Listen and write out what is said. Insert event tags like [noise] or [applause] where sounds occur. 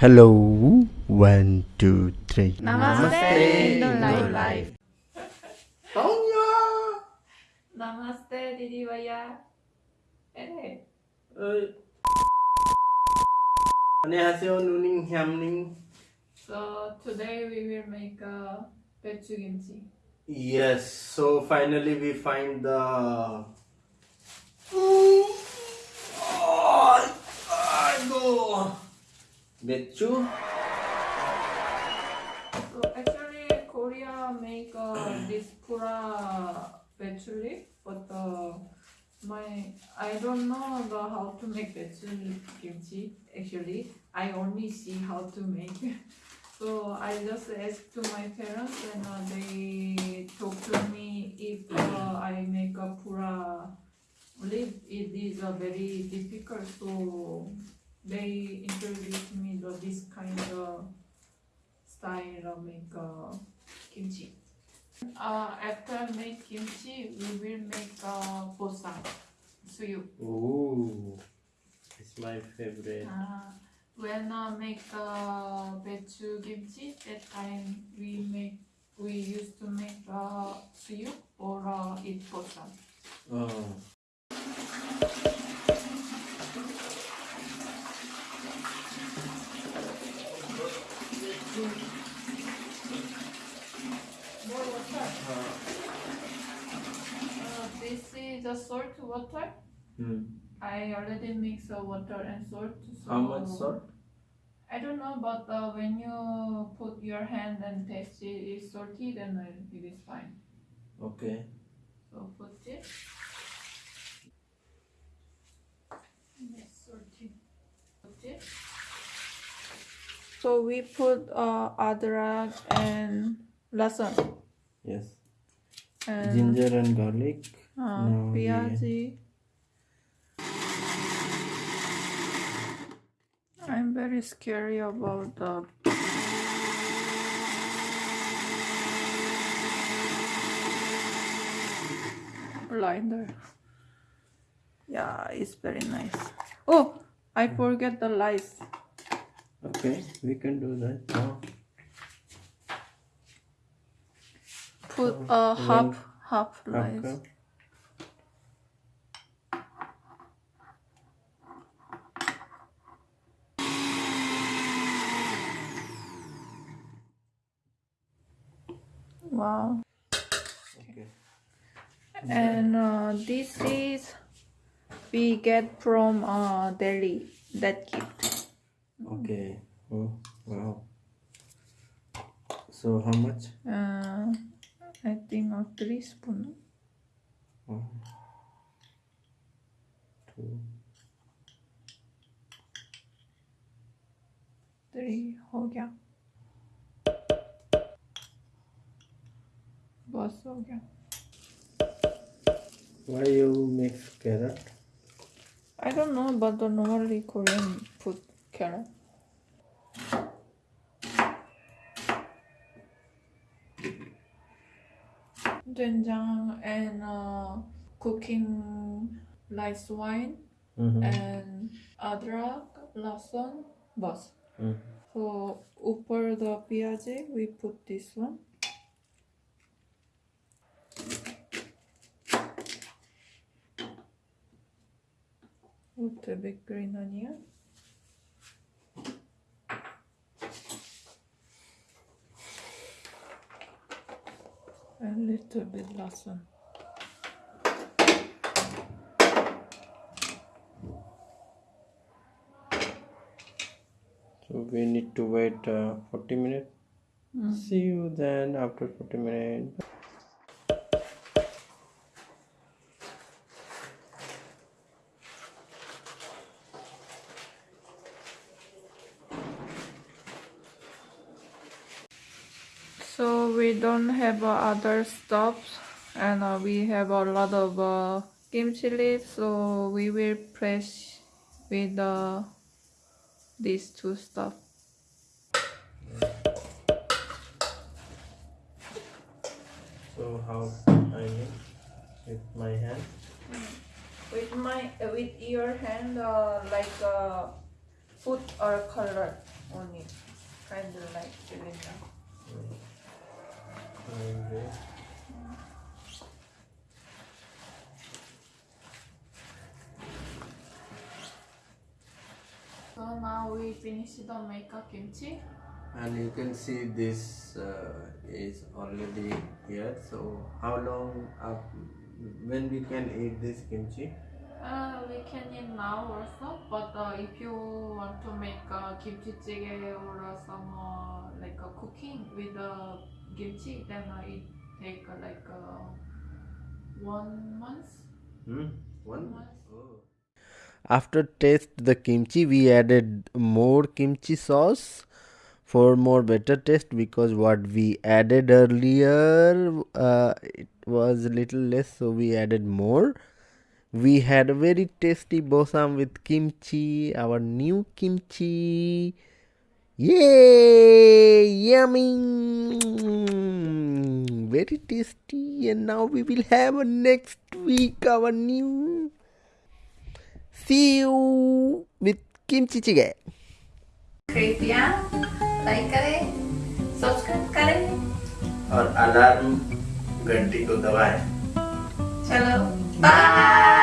Hello, one, two, three. Namaste, Indo Life. Tonya! Namaste, Didi Vaya. Hey. Ơi. 안녕하세요, 누닝 햄닝. So today we will make a 배추 kimchi. Yes, so finally we find the. 맥주. So actually, Korea make uh, this pura patchouli, but uh, my I don't know the, how to make patchouli kimchi. Actually, I only see how to make. [laughs] so I just asked to my parents, and uh, they talk to me if uh, mm. I make a pura leaf. It is uh, very difficult, so they introduced me to this kind of style of make uh, kimchi. Uh, after make kimchi, we will make uh, bosam, suyu. Ooh. It's my favorite. Uh, when uh, make uh, 배추 kimchi, that time we make we used to make uh, suyu or uh, eat bosam. Oh. More water. Uh, this is the salt water. Hmm. I already mix the water and salt. So How much salt? I don't know, but uh, when you put your hand and taste it is salty, then it is fine. Okay. So put it. Yes, salty. Put it. So we put uh, adrak and lasan Yes. and Ginger and garlic. Uh, No, I'm very scary about the blinder. Yeah, it's very nice. Oh, I forget the lights. Okay, we can do that now. Put a half half Half wow. Okay. and uh, this is we get from uh, Delhi that gift. Okay. Oh, wow. So how much? Uh, I think of three spoon. One, two, three, oh yeah. बस हो गया Why you mix carrot? I don't know but the normally Korean put carrot 된장 and uh, cooking rice wine Mm-hmm. and adrak, lasan, bus. Mm. So upper the piyaji, we put this one. Put the big green onion. a little bit lasan. So we need to wait uh, 40 minutes. Mm. See you then after 40 minutes. So we don't have uh, other stuffs and uh, we have a lot of uh, kimchi leaves so we will press with uh, these two stuff. So how I mix with my hand? With my uh, with your hand uh, like uh, food or color. only kind of like cylinder. Okay. So now we finish the makeup kimchi. And you can see this uh, is already here. So how long up when we can eat this kimchi? Uh, we can eat now also, but uh, if you want to make uh, kimchi jjigae or some uh, like uh, cooking with the kimchi, then I take uh, like uh, one month. Hmm? One month. Oh. After taste the kimchi, we added more kimchi sauce for more better taste because what we added earlier uh, it was a little less, so we added more. We had a very tasty bosam with kimchi, our new kimchi. Yay! Yummy! Very tasty, and now we will have a next week our new. See you with kimchi jjigae. कृपया like करें subscribe करें और alarm घंटी को दबाएँ चलो bye